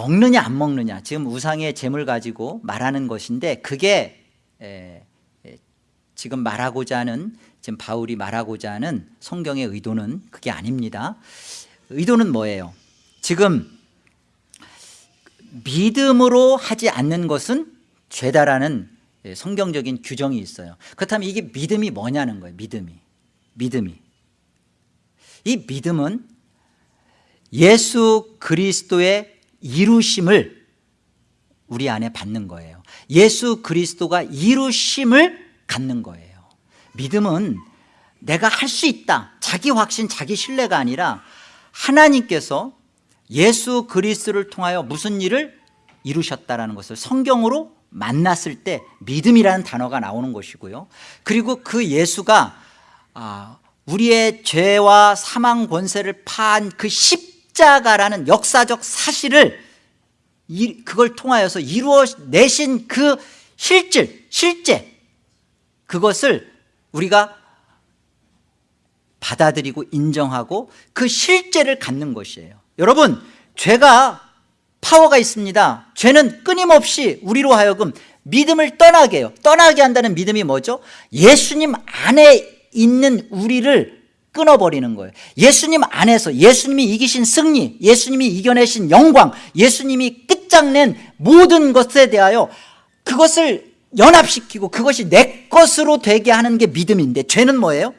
먹느냐 안 먹느냐. 지금 우상의 재물 가지고 말하는 것인데 그게 에, 에, 지금 말하고자 하는 지금 바울이 말하고자 하는 성경의 의도는 그게 아닙니다. 의도는 뭐예요? 지금 믿음으로 하지 않는 것은 죄다라는 성경적인 규정이 있어요. 그렇다면 이게 믿음이 뭐냐는 거예요 믿음이. 믿음이. 이 믿음은 예수 그리스도의 이루심을 우리 안에 받는 거예요. 예수 그리스도가 이루심을 갖는 거예요. 믿음은 내가 할 수 있다. 자기 확신 자기 신뢰가 아니라 하나님께서 예수 그리스도를 통하여 무슨 일을 이루셨다라는 것을 성경으로 만났을 때 믿음이라는 단어가 나오는 것이고요. 그리고 그 예수가 아, 우리의 죄와 사망 권세를 파한 그 십 자가라는 역사적 사실을 그걸 통하여서 이루어내신 그 실질, 실제 그것을 우리가 받아들이고 인정하고 그 실제를 갖는 것이에요. 여러분 죄가 파워가 있습니다. 죄는 끊임없이 우리로 하여금 믿음을 떠나게 해요. 떠나게 한다는 믿음이 뭐죠? 예수님 안에 있는 우리를 끊어버리는 거예요. 예수님 안에서 예수님이 이기신 승리 예수님이 이겨내신 영광 예수님이 끝장낸 모든 것에 대하여 그것을 연합시키고 그것이 내 것으로 되게 하는 게 믿음인데 죄는 뭐예요?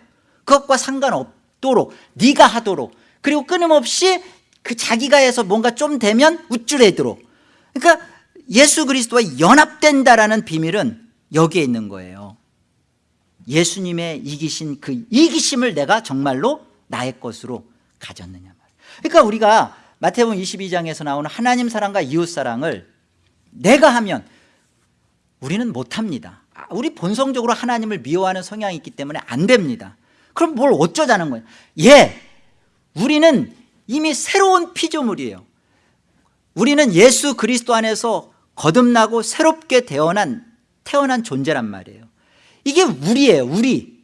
그것과 상관없도록 네가 하도록. 그리고 끊임없이 그 자기가 해서 뭔가 좀 되면 우쭐해도록. 그러니까 예수 그리스도와 연합된다라는 비밀은 여기에 있는 거예요 예수님의 이기신 그 이기심을 내가 정말로 나의 것으로 가졌느냐. 그러니까 우리가 마태복음 22장에서 나오는 하나님 사랑과 이웃 사랑을 내가 하면 우리는 못합니다. 아, 우리 본성적으로 하나님을 미워하는 성향이 있기 때문에 안 됩니다. 그럼 뭘 어쩌자는 거예요? 예 우리는 이미 새로운 피조물이에요. 우리는 예수 그리스도 안에서 거듭나고 새롭게 태어난 태어난 존재란 말이에요 이게 우리예요 우리.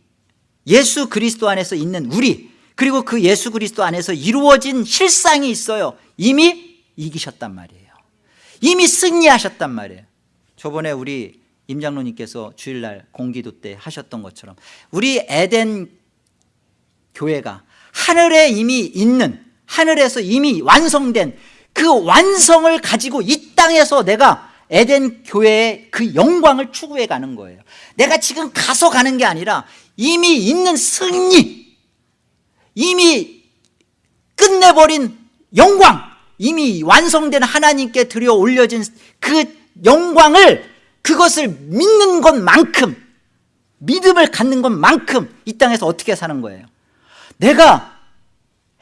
예수 그리스도 안에서 있는 우리. 그리고 그 예수 그리스도 안에서 이루어진 실상이 있어요. 이미 이기셨단 말이에요. 이미 승리하셨단 말이에요. 저번에 우리 임장로님께서 주일날 공기도 때 하셨던 것처럼 우리 에덴 교회가 하늘에 이미 있는 하늘에서 이미 완성된 그 완성을 가지고 이 땅에서 내가 에덴 교회의 그 영광을 추구해 가는 거예요. 내가 지금 가서 가는 게 아니라 이미 있는 승리 이미 끝내버린 영광 이미 완성된 하나님께 들여 올려진 그 영광을 그것을 믿는 것만큼 믿음을 갖는 것만큼 이 땅에서 어떻게 사는 거예요? 내가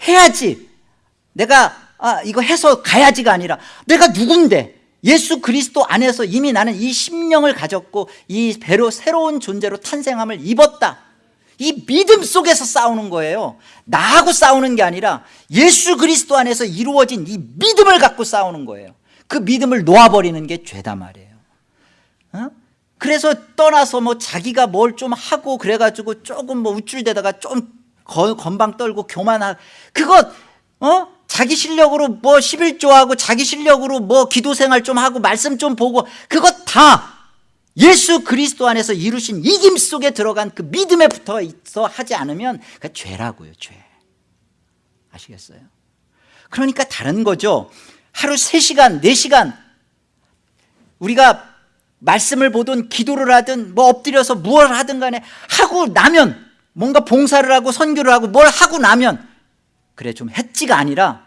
해야지. 내가 아, 이거 해서 가야지가 아니라 내가 누군데 예수 그리스도 안에서 이미 나는 이 심령을 가졌고 이 배로 새로운 존재로 탄생함을 입었다 이 믿음 속에서 싸우는 거예요 나하고 싸우는 게 아니라 예수 그리스도 안에서 이루어진 이 믿음을 갖고 싸우는 거예요 그 믿음을 놓아버리는 게 죄다 말이에요 어? 그래서 떠나서 뭐 자기가 뭘 좀 하고 그래가지고 조금 뭐 우쭐대다가 좀 건방 떨고 교만하 그거 어? 자기 실력으로 뭐 11조하고 자기 실력으로 뭐 기도 생활 좀 하고 말씀 좀 보고 그것 다 예수 그리스도 안에서 이루신 이김 속에 들어간 그 믿음에 붙어 있어 하지 않으면 그 죄라고요 죄 아시겠어요? 그러니까 다른 거죠 하루 3시간 4시간 우리가 말씀을 보든 기도를 하든 뭐 엎드려서 무엇을 하든 간에 하고 나면 뭔가 봉사를 하고 선교를 하고 뭘 하고 나면 그래 좀 했지가 아니라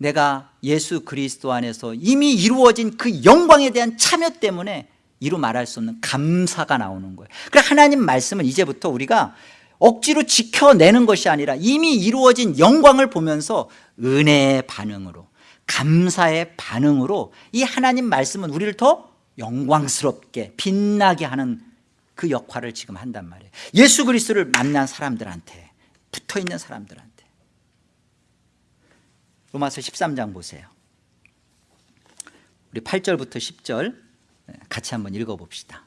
내가 예수 그리스도 안에서 이미 이루어진 그 영광에 대한 참여 때문에 이루 말할 수 없는 감사가 나오는 거예요. 그래 하나님 말씀은 이제부터 우리가 억지로 지켜내는 것이 아니라 이미 이루어진 영광을 보면서 은혜의 반응으로 감사의 반응으로 이 하나님 말씀은 우리를 더 영광스럽게 빛나게 하는 그 역할을 지금 한단 말이에요. 예수 그리스도를 만난 사람들한테 붙어있는 사람들한테 로마서 13장 보세요. 우리 8절부터 10절 같이 한번 읽어봅시다.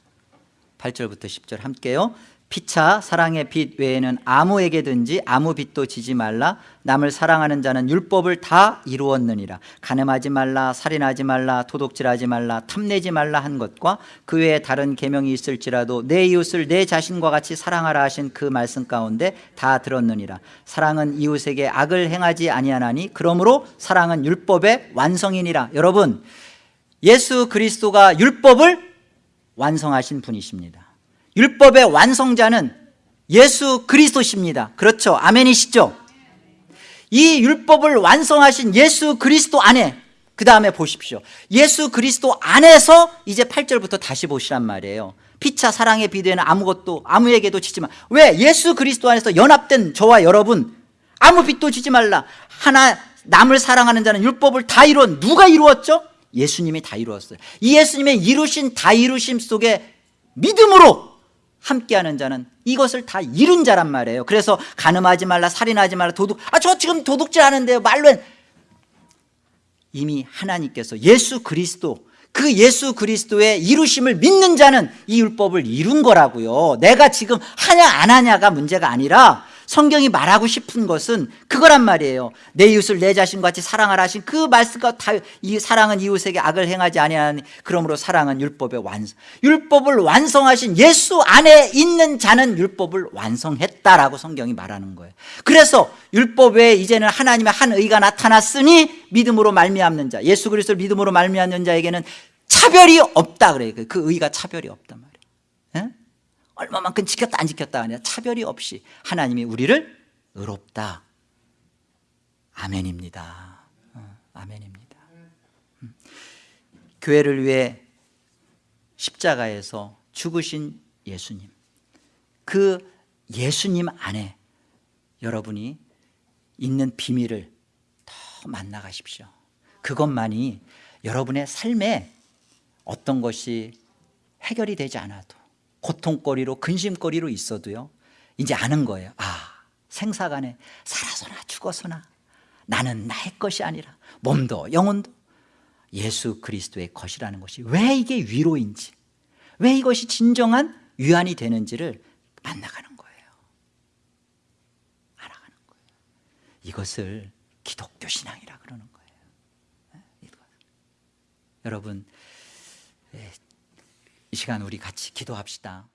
8절부터 10절 함께요 피차 사랑의 빛 외에는 아무에게든지 아무 빛도 지지 말라. 남을 사랑하는 자는 율법을 다 이루었느니라. 가늠하지 말라 살인하지 말라 도둑질하지 말라 탐내지 말라 한 것과 그 외에 다른 계명이 있을지라도 내 이웃을 내 자신과 같이 사랑하라 하신 그 말씀 가운데 다 들었느니라. 사랑은 이웃에게 악을 행하지 아니하나니 그러므로 사랑은 율법의 완성이니라. 여러분 예수 그리스도가 율법을 완성하신 분이십니다 율법의 완성자는 예수 그리스도십니다. 그렇죠? 아멘이시죠? 이 율법을 완성하신 예수 그리스도 안에 그 다음에 보십시오. 예수 그리스도 안에서 이제 8절부터 다시 보시란 말이에요. 피차 사랑의 비대는 아무것도 아무에게도 지지마. 왜? 예수 그리스도 안에서 연합된 저와 여러분 아무 빛도 지지 말라. 하나 남을 사랑하는 자는 율법을 다 이루었 누가 이루었죠? 예수님이 다 이루었어요. 이 예수님의 이루신 다 이루심 속에 믿음으로 함께하는 자는 이것을 다 이룬 자란 말이에요. 그래서 가늠하지 말라 살인하지 말라 도둑. 아 저 지금 도둑질 하는데요. 말로 이미 하나님께서 예수 그리스도 그 예수 그리스도의 이루심을 믿는 자는 이 율법을 이룬 거라고요. 내가 지금 하냐 안 하냐가 문제가 아니라 성경이 말하고 싶은 것은 그거란 말이에요. 내 이웃을 내 자신과 같이 사랑하라 하신 그 말씀과 다, 이 사랑은 이웃에게 악을 행하지 아니하니 그러므로 사랑은 율법의 완성 율법을 완성하신 예수 안에 있는 자는 율법을 완성했다라고 성경이 말하는 거예요. 그래서 율법 외에 이제는 하나님의 한 의가 나타났으니 믿음으로 말미암는 자 예수 그리스도를 믿음으로 말미암는 자에게는 차별이 없다 그래요. 그 의가 차별이 없단 말이에요. 예? 얼마만큼 지켰다 안 지켰다 아니라 차별이 없이 하나님이 우리를 의롭다. 아멘입니다. 어, 아멘입니다. 음. 교회를 위해 십자가에서 죽으신 예수님. 그 예수님 안에 여러분이 있는 비밀을 더 만나가십시오. 그것만이 여러분의 삶에 어떤 것이 해결이 되지 않아도 고통거리로 근심거리로 있어도요 이제 아는 거예요. 아 생사간에 살아서나 죽어서나 나는 나의 것이 아니라 몸도 영혼도 예수 그리스도의 것이라는 것이 왜 이게 위로인지 왜 이것이 진정한 위안이 되는지를 만나가는 거예요. 알아가는 거예요. 이것을 기독교 신앙이라 그러는 거예요. 네. 여러분 예, 이 시간 우리 같이 기도합시다